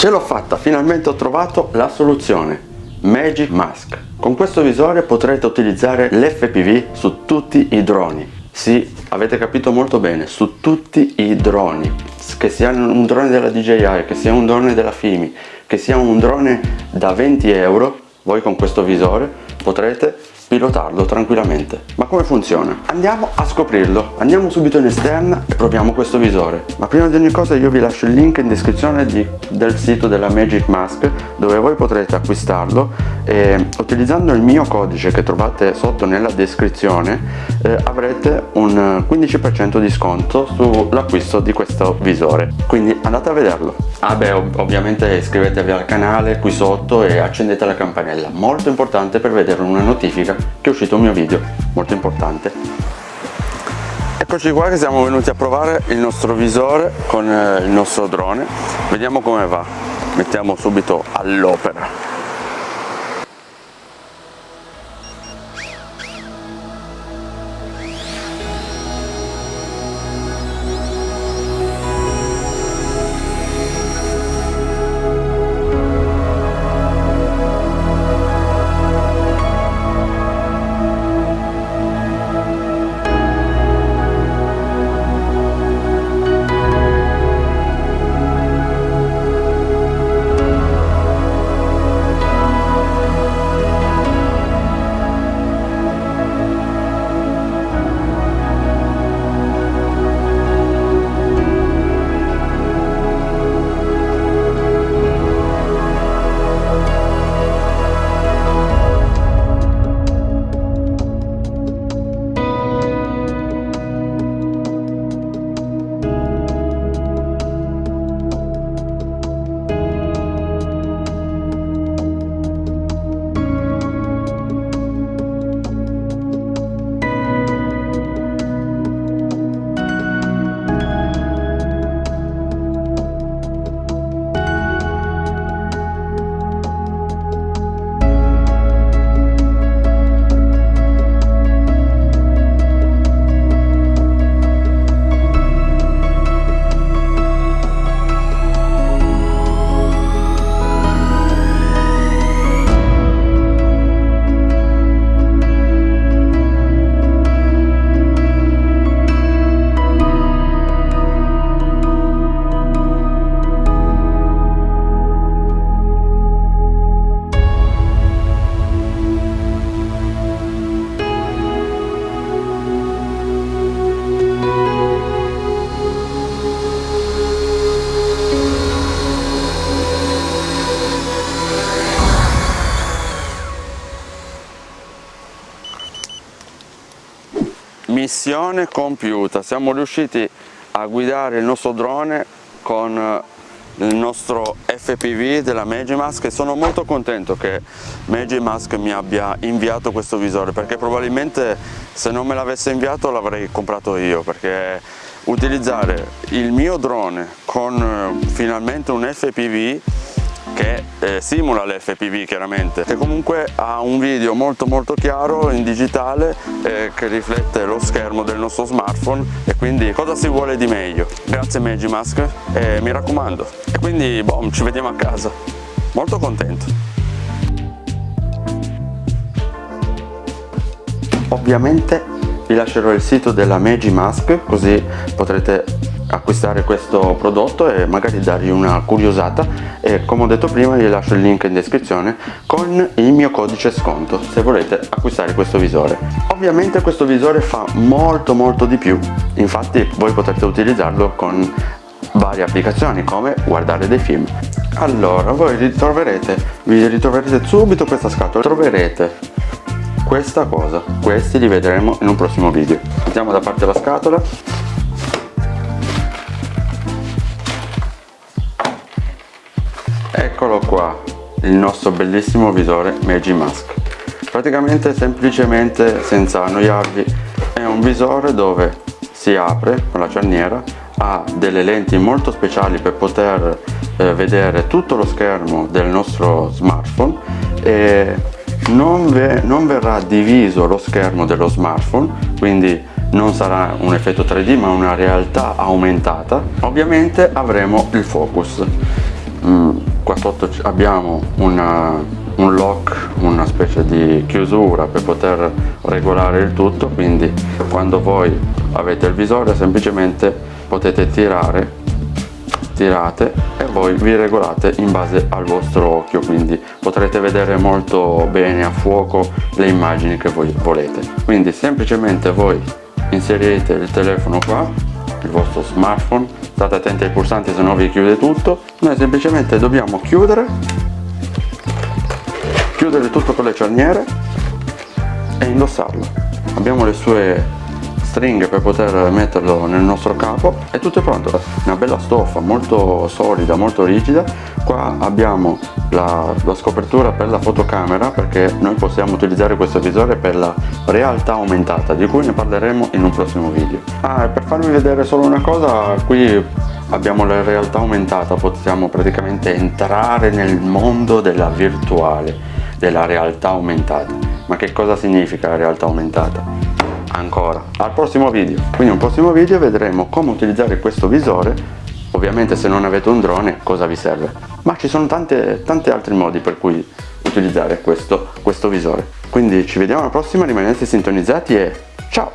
Ce l'ho fatta, finalmente ho trovato la soluzione. Magic Mask. Con questo visore potrete utilizzare l'FPV su tutti i droni. Sì, avete capito molto bene, su tutti i droni. Che sia un drone della DJI, che sia un drone della FIMI, che sia un drone da 20 euro, voi con questo visore potrete pilotarlo tranquillamente. Ma come funziona? Andiamo a scoprirlo. Andiamo subito in esterna e proviamo questo visore. Ma prima di ogni cosa io vi lascio il link in descrizione di, del sito della Magic Mask dove voi potrete acquistarlo e utilizzando il mio codice che trovate sotto nella descrizione eh, avrete un 15% di sconto sull'acquisto di questo visore. Quindi andate a vederlo. Ah beh, ov ovviamente iscrivetevi al canale qui sotto e accendete la campanella. Molto importante per vedere una notifica che è uscito un mio video molto importante. Eccoci qua che siamo venuti a provare il nostro visore con eh, il nostro drone. Vediamo come va. Mettiamo subito all'opera missione compiuta. Siamo riusciti a guidare il nostro drone con eh, il nostro FPV della Magimask e sono molto contento che Magimask mi abbia inviato questo visore perché probabilmente se non me l'avesse inviato l'avrei comprato io perché utilizzare il mio drone con eh, finalmente un FPV che eh, simula l'FPV chiaramente e comunque ha un video molto molto chiaro in digitale eh, che riflette lo schermo del nostro smartphone e quindi cosa si vuole di meglio? Grazie Magimask e mi raccomando. E quindi boom ci vediamo a casa. Molto contento. Ovviamente vi lascerò il sito della Magimask così potrete acquistare questo prodotto e magari dargli una curiosata. E come ho detto prima vi lascio il link in descrizione con il mio codice sconto se volete acquistare questo visore. Ovviamente questo visore fa molto molto di più. Infatti voi potrete utilizzarlo con varie applicazioni come guardare dei film. Allora voi ritroverete vi ritroverete subito questa scatola. Troverete questa cosa. Questi li vedremo in un prossimo video. Mettiamo da parte la scatola eccolo qua il nostro bellissimo visore Magimask praticamente semplicemente senza annoiarvi. È un visore dove si apre con la cerniera ha delle lenti molto speciali per poter eh, vedere tutto lo schermo del nostro smartphone e non, non verrà diviso lo schermo dello smartphone quindi non sarà un effetto 3D ma una realtà aumentata. Ovviamente avremo il focus. Mm qua sotto abbiamo una, un lock una specie di chiusura per poter regolare il tutto quindi quando voi avete il visore semplicemente potete tirare tirate e voi vi regolate in base al vostro occhio quindi potrete vedere molto bene a fuoco le immagini che voi volete. Quindi semplicemente voi inserite il telefono qua il vostro smartphone. State attenti ai pulsanti se no vi chiude tutto. Noi semplicemente dobbiamo chiudere. Chiudere tutto con le cerniere e indossarlo. Abbiamo le sue stringhe per poter metterlo nel nostro capo. E tutto è pronto. Una bella stoffa molto solida molto rigida. Qua abbiamo la, la scopertura per la fotocamera perché noi possiamo utilizzare questo visore per la realtà aumentata di cui ne parleremo in un prossimo video. Ah, per farvi vedere solo una cosa qui abbiamo la realtà aumentata. Possiamo praticamente entrare nel mondo della virtuale della realtà aumentata. Ma che cosa significa la realtà aumentata ancora. Al prossimo video. Quindi un prossimo video vedremo come utilizzare questo visore. Ovviamente se non avete un drone cosa vi serve? Ma ci sono tante, tanti altri modi per cui utilizzare questo, questo visore. Quindi ci vediamo alla prossima rimanete sintonizzati e ciao